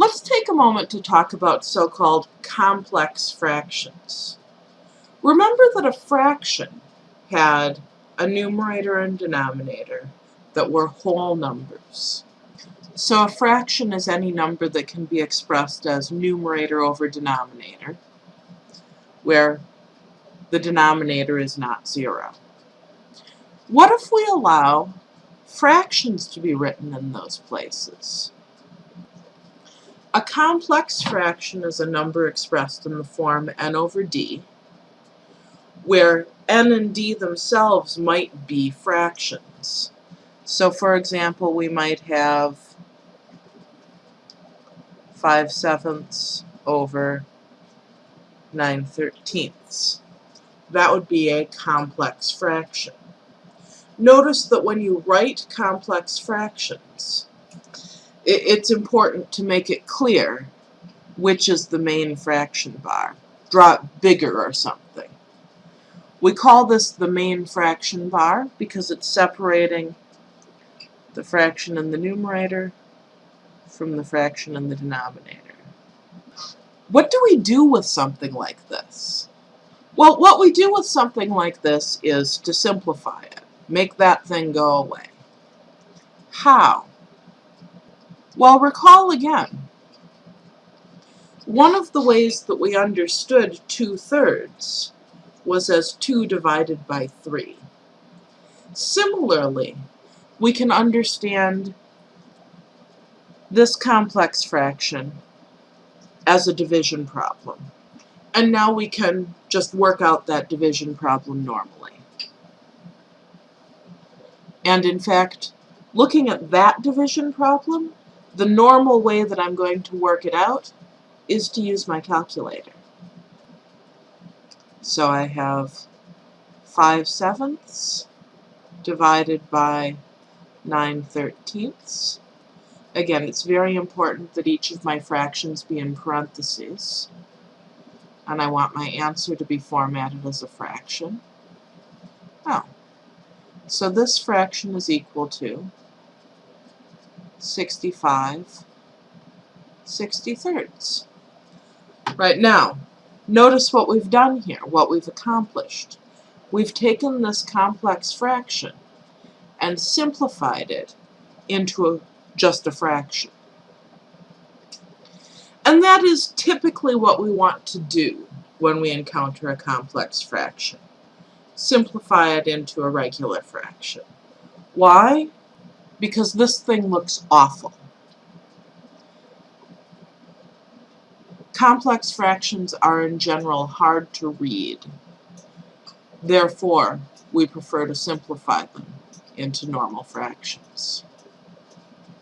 Let's take a moment to talk about so-called complex fractions. Remember that a fraction had a numerator and denominator that were whole numbers. So a fraction is any number that can be expressed as numerator over denominator, where the denominator is not zero. What if we allow fractions to be written in those places? A complex fraction is a number expressed in the form n over d, where n and d themselves might be fractions. So for example, we might have 5 sevenths over 9 thirteenths. That would be a complex fraction. Notice that when you write complex fractions, it, it's important to make it clear which is the main fraction bar. Draw it bigger or something. We call this the main fraction bar because it's separating the fraction in the numerator from the fraction in the denominator. What do we do with something like this? Well, what we do with something like this is to simplify it. Make that thing go away. How? Well, recall again. One of the ways that we understood two-thirds was as 2 divided by 3. Similarly, we can understand this complex fraction as a division problem. And now we can just work out that division problem normally. And in fact, looking at that division problem, the normal way that I'm going to work it out is to use my calculator. So I have 5 sevenths divided by 9 thirteenths. Again, it's very important that each of my fractions be in parentheses. And I want my answer to be formatted as a fraction. Oh. So this fraction is equal to 65 63rds. Right now, notice what we've done here, what we've accomplished. We've taken this complex fraction and simplified it into a, just a fraction. And that is typically what we want to do when we encounter a complex fraction. Simplify it into a regular fraction. Why? Because this thing looks awful. Complex fractions are in general hard to read. Therefore, we prefer to simplify them into normal fractions.